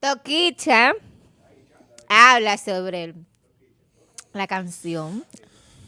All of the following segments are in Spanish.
Toquicha habla sobre la canción,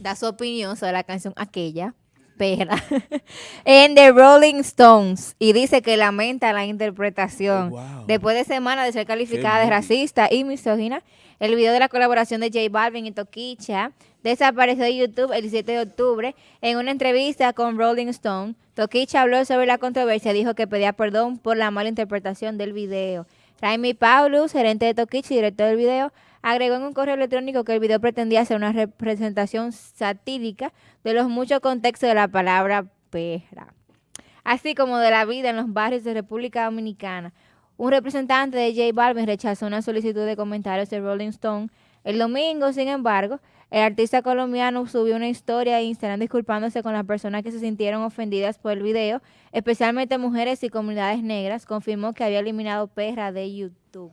da su opinión sobre la canción aquella, perra, en The Rolling Stones y dice que lamenta la interpretación. Oh, wow. Después de semanas de ser calificada de racista y misógina, el video de la colaboración de J Balvin y Toquicha desapareció de YouTube el 17 de octubre. En una entrevista con Rolling Stone, Toquicha habló sobre la controversia y dijo que pedía perdón por la mala interpretación del video. Raimi Paulus, gerente de Toquicha y director del video, agregó en un correo electrónico que el video pretendía ser una representación satírica de los muchos contextos de la palabra perra así como de la vida en los barrios de República Dominicana. Un representante de J Balvin rechazó una solicitud de comentarios de Rolling Stone. El domingo, sin embargo, el artista colombiano subió una historia en Instagram disculpándose con las personas que se sintieron ofendidas por el video, especialmente mujeres y comunidades negras. Confirmó que había eliminado perra de YouTube.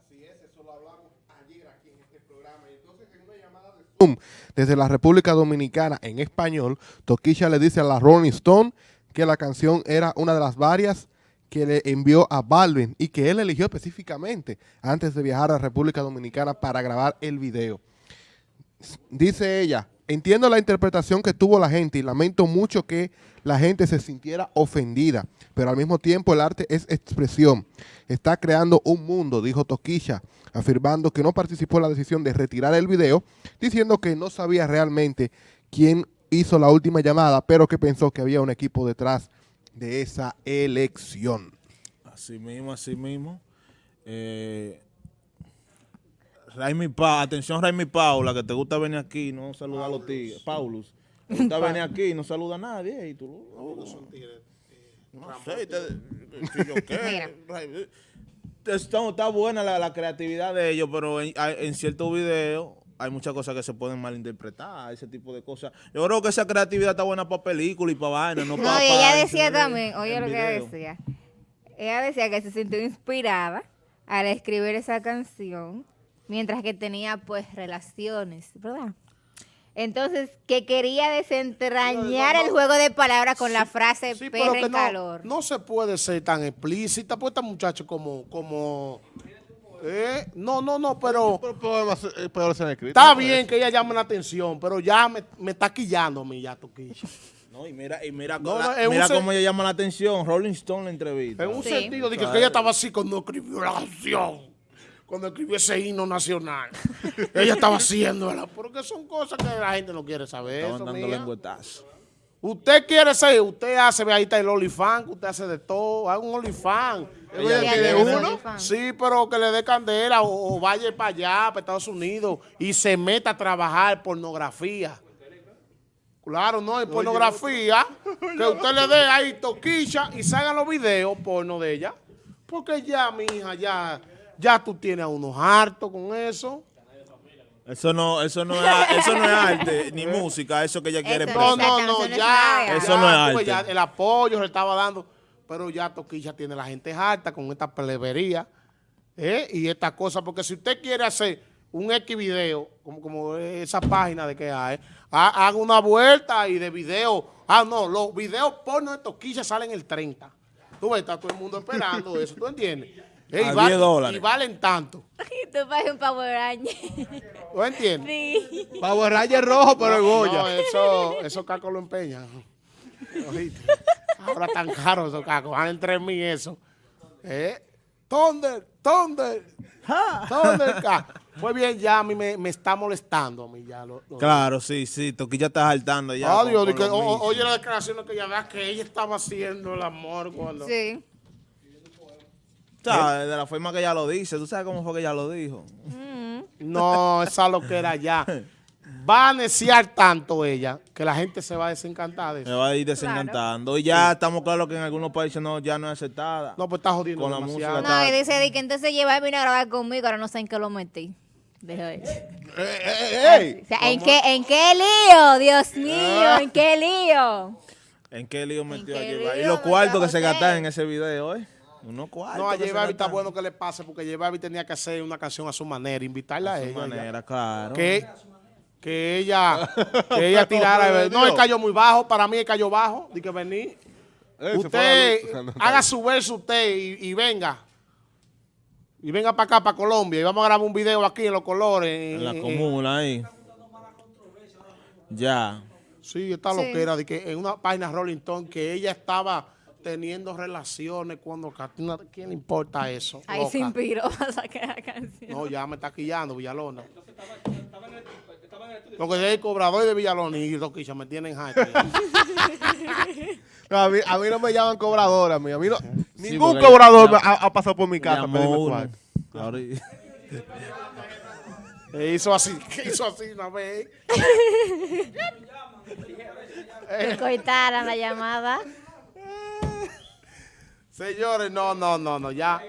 Desde la República Dominicana en español, Toquilla le dice a la Rolling Stone que la canción era una de las varias que le envió a Balvin y que él eligió específicamente antes de viajar a la República Dominicana para grabar el video. Dice ella, entiendo la interpretación que tuvo la gente y lamento mucho que la gente se sintiera ofendida, pero al mismo tiempo el arte es expresión. Está creando un mundo, dijo Toquilla, afirmando que no participó en la decisión de retirar el video, diciendo que no sabía realmente quién hizo la última llamada, pero que pensó que había un equipo detrás de esa elección. Así mismo, así mismo. Eh, Raimi Pa, atención Raimi Paula, que te gusta venir aquí y no saludar a los tigres. Paulus. Te gusta venir aquí y no saluda a nadie. Y tú, no sé, te- si yo qué. Está, está buena la, la creatividad de ellos, pero en, hay- en ciertos videos hay muchas cosas que se pueden malinterpretar, ese tipo de cosas. Yo creo que esa creatividad está buena para películas y para vainas, no, No, para... y ella para decía también, oye lo que ella video. decía. Ella decía que se sintió inspirada al escribir esa canción mientras que tenía pues relaciones, ¿verdad? Entonces, que quería desentrañar No, no, el juego de palabras con la frase Sí, perra pero que en no, calor. no se puede ser tan explícita, pues esta muchacha como, como, eh, no, no, no, pero Pero eh, escrito. está bien que ella llame la atención, pero ya me, me está quillando a mí ya, Toquilla. No, y mira, y mira, No, la- no, en un mira cómo ella llama la atención. Rolling Stone la entrevista. En un Sí. sentido de que, que ella estaba así cuando escribió la canción, cuando escribió ese himno nacional. ella estaba haciéndola, porque son cosas que la gente no quiere saber. Estaban Eso, dando mía. lengüetazos. Usted quiere ser, usted hace, ve ahí está el OnlyFans, que usted hace de todo, haga un OnlyFans. Uno. Sí, pero que le dé candela o, o vaya para allá, para Estados Unidos, y se meta a trabajar pornografía. Claro, no, es pornografía. Que usted le dé ahí toquilla y salgan los videos porno de ella. Porque ya, mi hija, ya, ya tú tienes a unos hartos con eso. Eso no, eso no es, eso no es arte, ni música, eso que ella quiere No, no, no, ya, Eso no es arte. ya el apoyo se le estaba dando, pero ya Toquilla tiene la gente harta con esta plebería ¿eh? y estas cosas, porque si usted quiere hacer un X video, como, como esa página de que hay, ha- haga una vuelta y de video, ah, no, los videos porno de Toquilla salen el 30. Tú ves, está todo el mundo esperando eso, ¿tú entiendes? Eh, y A va- 10 dólares. Y valen tanto, Y tú pareces un Power Ranger. ¿tú entiendes? Sí. Power Ranger rojo, pero No, Goya. eso, esos cacos lo empeñan. Ahora tan caros esos cacos, valen tres mil eso. ¿Eh? Thunder, Thunder, Thunder, ca- Pues bien, ya a mí me, me está molestando a mí ya. Lo, lo- Claro, sí, sí, Toquilla está saltando ya. Ah, con- Dios, con que- lo o- oye las declaraciones que ella da que ella estaba haciendo el amor cuando... Sí. O sea, de la forma que ella lo dice, ¿tú sabes cómo fue que ella lo dijo? No, esa lo que era ya. Va a neciar tanto ella que la gente se va a desencantar de Me eso. va a ir desencantando. Y ya estamos claros que en algunos países no, ya no es aceptada. No, pues está jodiendo Con la música No, y dice de que entonces lleva vino a grabar conmigo, ahora no sé en qué lo metí. Deja ver. ¡Ey! O sea, ¿en qué, ¿en qué lío? Dios mío, ¿en qué lío? ¿En qué lío metió a llevar? Y los cuartos que se gastan en ese video, ¿eh? Unos cuartos. No, a Balvin está bueno que le pase porque Balvin tenía que hacer una canción a su manera, invitarla a, ella. su ya. manera, claro. Que, que ella, que ella tirara. No, él cayó muy bajo, para mí él cayó bajo, de que vení. Eh, Usted haga su verso usted y, y venga. Y venga para acá, para Colombia, y vamos a grabar un video aquí en los colores. En la en- comuna ahí. Ya. Sí, esta Sí. loquera de que en una página Rolling Stone que ella estaba teniendo relaciones cuando Katina, ¿quién le importa eso? Ahí se inspiró para sacar la canción. No, ya me está quillando Villalona. Lo que es el cobrador de Villalona y Toquilla me tienen hype. No, a, mí, a mí no me llaman cobradora, a mí, a mí no- Sí, ningún cobrador ya- me ha, ha pasado por mi casa. cuarto. Ahora- E hizo así, que hizo así una vez. Que cortaran la llamada. Señores, no, no, no, no, ya.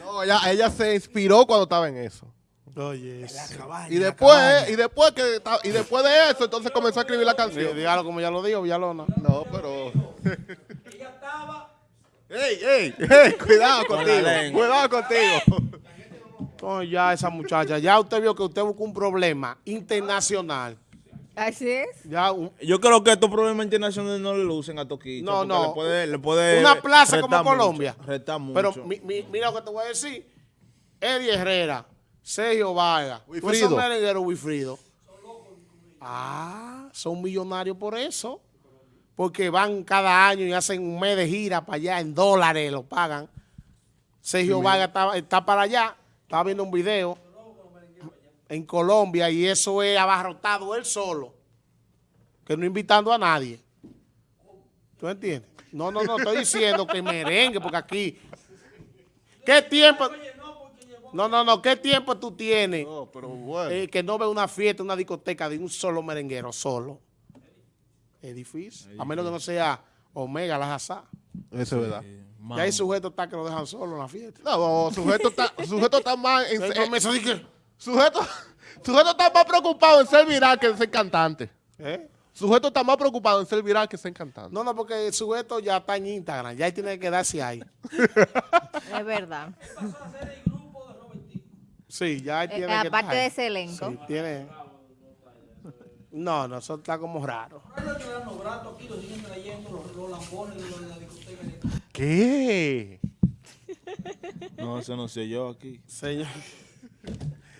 No, ella, ella se inspiró cuando estaba en eso. Oye, eso. Y después, y después que y después de eso, entonces comenzó a escribir la canción. dígalo como ya lo dijo Villalona. No, pero. ¡Ey, ey! ey, Cuidado contigo. Cuidado contigo. Entonces ya esa muchacha, ya usted vio que usted buscó un problema internacional. Así es. Ya un- Yo creo que estos problemas internacionales no le lucen a Toquicha. No, no. Le puede, le puede Una plaza como mucho, Colombia. mucho. Pero mi- mi- mira lo que te voy a decir. Eddie Herrera, Sergio Vargas, Wilfrido. Wilfrido. Ah, son millonarios por eso. Porque van cada año y hacen un mes de gira para allá en dólares, lo pagan. Sergio Vargas está, está para allá, estaba viendo un video en Colombia y eso es abarrotado él solo, que no invitando a nadie. ¿Tú entiendes? No, no, no, estoy diciendo que merengue, porque aquí. ¿Qué tiempo? No, no, no, ¿qué tiempo tú tienes No, pero bueno. eh, que no ve una fiesta, una discoteca de un solo merenguero, solo? Es difícil. A menos que no sea Omega la Hazá. Eso es verdad. Man. Ya hay sujetos que lo dejan solo en la fiesta. No, sujeto está, sujeto está más en, Entonces, eh. Sujeto, sujeto está más preocupado en ser viral que en ser cantante. ¿Eh? Sujeto está más preocupado en ser viral que en ser cantante. No, no, porque el sujeto ya está en Instagram, ya tiene que quedarse ahí. Es verdad. Sí, ya él Eh, tiene que aparte de ese elenco. Sí, tiene. No, no, eso está como raro. ¿Qué? No, eso no sé yo aquí. Señor.